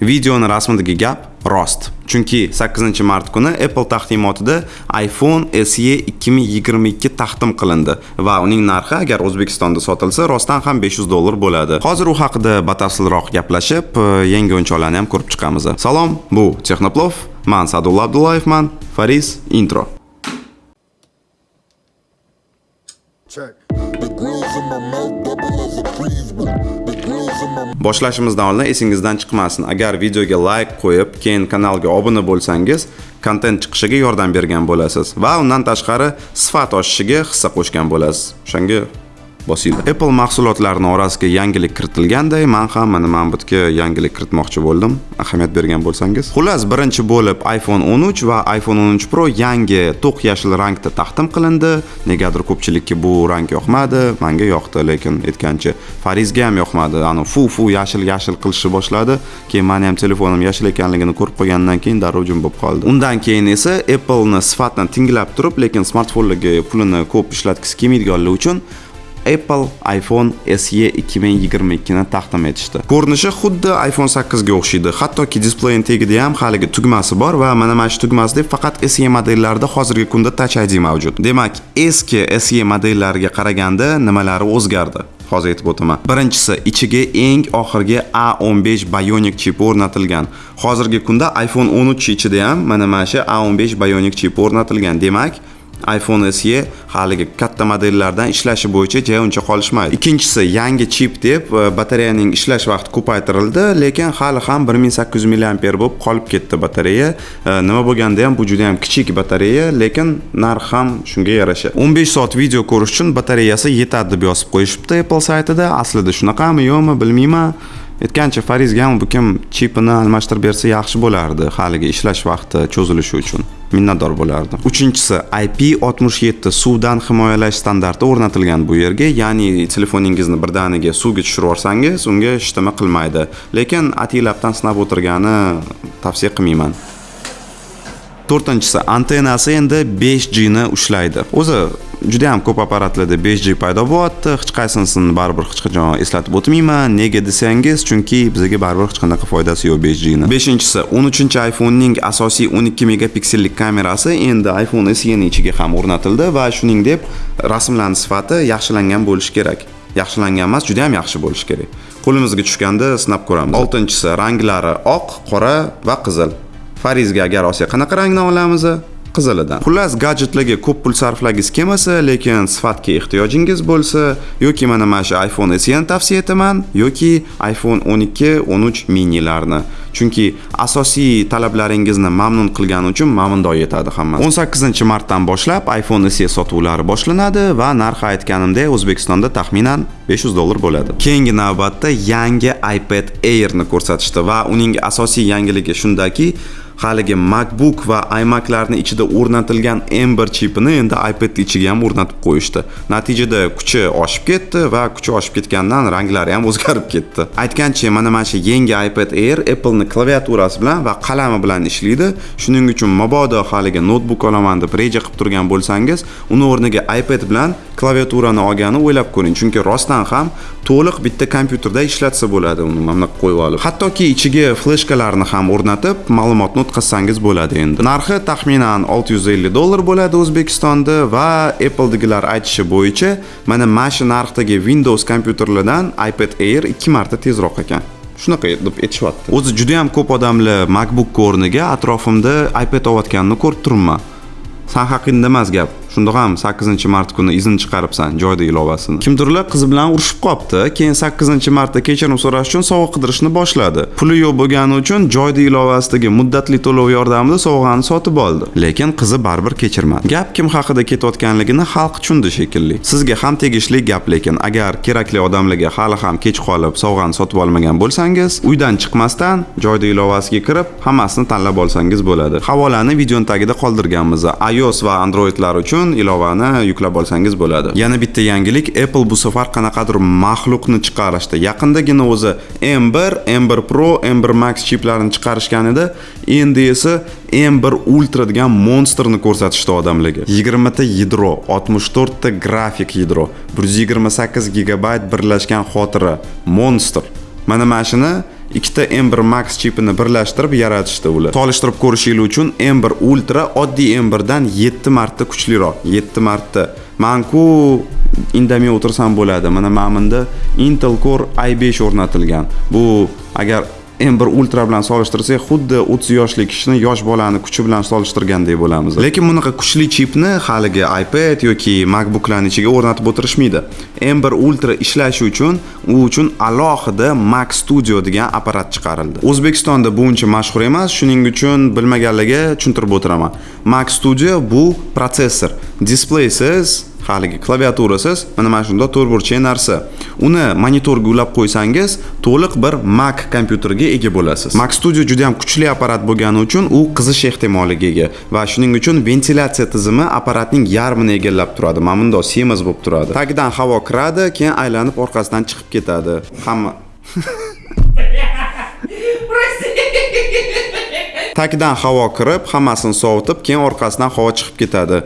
Videoni rasmidagi gap rost. Chunki 8-mart kuni Apple taqdimotida iPhone SE 2022 taqdim qilindi va uning narxi agar O'zbekistonda sotilsa rostdan ham 500 dollar bo'ladi. Hozir u haqida batafsilroq gaplashib, e, yangi o'yinchoqlarni ham ko'rib chiqamiz. Salom, bu Texnoplov. Men Sadulla Abdullayevman. Faris intro. Check. The grills in my mouth Boshlashimizdan oldin esingizdan chiqmasin. Agar videoga like qo'yib, keyin kanalga obuna bo'lsangiz, kontent chiqishiga yordam bergan bo'lasiz va undan tashqari sifat oshishiga hissa qo'shgan bo'lasiz. O'shanga bosinglar. Apple mahsulotlarini orasiga yangilik kiritilganday, men ham mana mana bu yerga yangilik kiritmoqchi bo'ldim. Ahamiyat bergan bo'lsangiz. Xullas, birinchi bo'lib iPhone 13 va iPhone 13 Pro yangi to'q yashil rangda taqdim qilindi. Negadir ko'pchilikka bu rang yoqmadi, menga yoqdi, lekin aytgancha Farizga ham yoqmadi. Ani fu fu yashil yashil qilishni boshladi. Keyin meni ham telefonim yashil ekanligini ko'rib qolgandan keyin darrov jim bo'lib qoldi. Undan keyin esa Apple'ni sifatini tinglab turib, lekin smartfonlarga pulini ko'p ishlatgisi kelmaydiganlar uchun Apple iPhone SE 2022 ni taqdim etishdi. Ko'rinishi xuddi iPhone 8 ga o'xshaydi. Hattoki displeyin tagida ham haligi tugmasi bor va mana mana shu tugmasida faqat SE modellarida hozirgi kunda Touch ID mavjud. Demak, eski SE modellariga qaraganda nimalari o'zgardi? hozir aytib o'taman birinchisi ichiga eng oxirgi A15 Bionic chip o'rnatilgan hozirgi kunda iPhone 13 ichida ham mana mana shu A15 Bionic chip o'rnatilgan demak iPhone SE haligi katta modellardan ishlashi bo'yicha ja uncha qolishmaydi. Ikkinchisi yangi chip deb e, batareyaning ishlash vaqti ko'paytirildi, lekin hali ham 1800 mAh bo'lib qolib ketdi batareya. E, nima bo'lganda ham bu juda ham kichik batareya, lekin narx ham shunga yarasha. 15 soat video ko'rish uchun batareyasi yetadi deb yozib qo'yishibdi Apple saytida. Aslida shunaqami, yo'qmi bilmayman. aytgancha farizga ham bu kim chipini almashtirib bersa yaxshi bo'lardi haligi ishlash vaqti cho'zilishi uchun minnatdor bo'lardim. Uchinchisi ip 67 suvdan himoyalash standarti o'rnatilgan bu yerga ya'ni telefoningizni birdaniga suvga tushirib yuborsangiz unga hech nima qilmaydi. Lekin atilabdan sinab o'tirgani tavsiya qilmayman. To'rtinchisi antennasi endi 5G ni ushlaydi. O'zi juda ham ko'p apparatlarda 5G paydo bo'lyapti. Hech qaysinisini baribir hech qachon eslatib o'tmayman. Nega desangiz chunki bizga baribir hech qanaqa foydasi yo'q 5G ni. Beshinchisi 13 iPhonening asosiy 12 megapiksellik kamerasi endi iPhone SE ichiga ham o'rnatildi va shuningdek rasmlarning sifati yaxshilangan bo'lishi kerak. Yaxshilangan emas juda ham yaxshi bo'lishi kerak. Qo'limizga tushganda sinab ko'ramiz. Oltinchisi ranglari oq qora va qizil. Farizga agar olsak qanaqa rangdan olamiz? Qizilidan. Xullas gadjetlarga ko'p pul sarflagingiz kelmasa lekin sifatga ehtiyojingiz bo'lsa yoki mana mana shu iphone SEni tavsiya etaman yoki iphone 12 13 minilarni. Chunki asosiy talablaringizni mamnun qilgani uchun mamnundor yetadi hammasi. 18 martdan boshlab iphone SE sotuvlari boshlanadi va narxi aytganimdek o'zbekistonda taxminan 500 dollar bo'ladi. Keyingi navbatda yangi ipad airni ko'rsatishdi va uning asosiy yangiligi shundaki haligi macbook va imaclarni ichida o'rnatilgan m1 chipini endi ipad ichiga ham o'rnatib qo'yishdi. Natijada kuchi oshib ketdi va kuchi oshib ketgandan ranglari ham o'zgarib ketdi. Aytgancha mana mana shu yangi ipad air apple'ni klaviaturasi bilan va qalami bilan ishlaydi. Shuning uchun mabodo haligi noutbuk olaman deb reja qilib turgan bo'lsangiz uni o'rniga ipad bilan klaviaturani olgani o'ylab ko'ring. Chunki rostdan ham to'liq bitta kompyuterda ishlatsa bo'ladi uni mana bunaqa qo'yib olib. Hattoki ichiga fleshkalarni ham o'rnatib ma'lumotni o'tkazsangiz bo'ladi endi. Narxi taxminan 650 dollar bo'ladi o'zbekistonda va appledagilar aytishi bo'yicha mana mana shu narxdagi windows kompyuterlardan ipad air ikki marta tezroq ekan. Shunaqa deb aytishyapti. O'zi juda ham ko'p odamlar macbook o'rniga atrofimda ipad olayotganini ko'rib turibman. San haqingda emas gap. Shundoq ham 8 mart kuni izn chiqaribsan joyda ilovasini. Kimdirlar qizi bilan urushib qolibdi keyin 8 martda kechirim so'rash uchun sovg'a qidirishni boshladi. Puli yo'q bo'lgani uchun joyda ilovasidagi muddatli to'lov yordamida sovg'ani sotib oldi. Lekin qizi baribir kechirmadi. Gap kim haqida ketayotganligini xalq tushundi shekilli. Sizga ham tegishli gap lekin agar kerakli odamlarga hali ham kech qolib sovg'ani sotib olmagan bo'lsangiz uydan chiqmasdan joyda ilovasiga kirib hammasini tanlab olsangiz bo'ladi. Havolani videoni tagida qoldirganmiz. ios va androidlar uchun uchun ilovani yuklab olsangiz bo'ladi. Yana bitta yangilik apple bu safar qanaqadir maxluqni chiqarishdi. Yaqindagina o'zi m1 m1 pro m1 max chiplarini chiqarishgan edi. Endi esa m1 ultra degan monsterni ko'rsatishdi odamlarga. 20 ta yadro 64 ta grafik yadro 128 gigabayt birlashgan xotira monster. Mana mana shuni ikkita M1 Max chipini birlashtirib yaratishdi ular. Solishtirib ko'rishingiz uchun M1 Ultra oddiy M1 dan 7 marta kuchliroq. 7 marta. Manku indamay o'tirsam bo'ladi. Mana mana bunda Intel Core i5 o'rnatilgan. Bu agar M1 Ultra bilan solishtirsak, xuddi 30 yoshli kishini yosh bolani kuchi bilan solishtirgandek bo'lamiz. Lekin bunaqa kuchli chipni haligi iPad yoki MacBooklarning ichiga o'rnatib o'tirishmaydi. M1 Ultra ishlashi uchun u uchun alohida Mac Studio degan apparat chiqarildi. O'zbekistonda bu uncha mashhur emas, shuning uchun bilmaganlarga tushuntirib o'tiraman. Mac Studio bu protsessor, displeysiz haligi klaviaturasiz mana mana shunday to'rtburchak narsa uni monitorga ulab qo'ysangiz to'liq bir mac kompyuterga ega bo'lasiz. Mac studio juda ham kuchli apparat bo'lgani uchun u qizish ehtimoliga ega va shuning uchun ventilyatsiya tizimi apparatning yarmini egallab turadi. Mana bundoq semiz bo'lib turadi. Tagidan havo kiradi keyin aylanib orqasidan chiqib ketadi. Hamma tagidan havo kirib hammasini sovutib keyin orqasidan havo chiqib ketadi.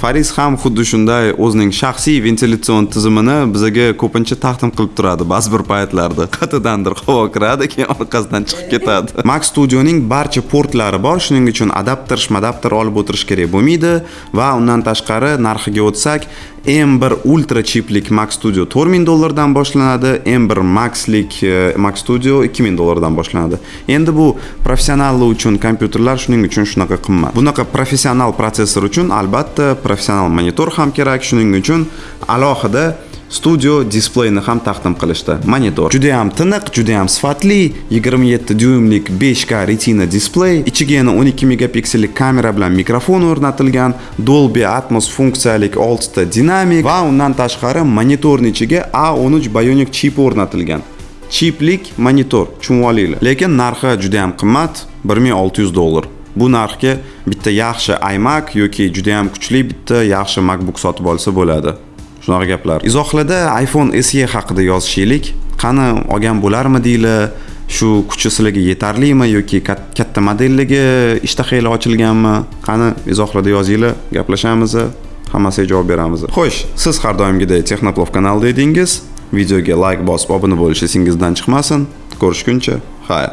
Fariz ham xuddi shunday o'zining shaxsiy ventilyatsion tizimini bizaga ko'pincha taqdim qilib turadi ba'zi bir paytlarda. Qayerdandir havo kiradi keyin orqasidan chiqib ketadi. Mac studioning barcha portlari bor shuning uchun adapter shmadapter olib o'tirish kerak bo'lmaydi. Va undan tashqari narxiga o'tsak M1 Ultra chiplik Mac Studio 4000 dollardan boshlanadi, M1 Maxlik e, Mac Studio 2000 dollardan boshlanadi. Endi bu professionallar uchun kompyuterlar shuning uchun shunaqa qimmat. Bunaqa professional protsessor uchun albatta professional monitor ham kerak, shuning uchun alohida studio displeyni ham taqdim qilishdi monitor juda yam tiniq juda yam sifatli 27 dyuymlik 5K retina displey ichiga yana 12 megapiksellik kamera bilan mikrofon o'rnatilgan Dolby Atmos funksiyalik 6 ta dinamik va undan tashqari monitorni ichiga A13 Bionic chip o'rnatilgan chiplik monitor tushunib lekin narxi juda ham qimmat 1600 dollar. Bu narxga bitta yaxshi iMac yoki juda ham kuchli bitta yaxshi MacBook sotib olsa bo'ladi. Shunaqa gaplar. Izohlarda iphone se haqida yozishaylik. Qani olgan bo'larmidinglar shu kuchi sizlarga yetarlimi yoki katta modelligi ishtahanglar ochilganmi? Qani izohlarda yozinglar gaplashamiz hammasiga javob beramiz. Xo'sh siz har doimgidek texnoplov kanalida edingiz. Videoga layk bosib obuna bo'lish esingizdan chiqmasin. Ko'rishguncha xayr.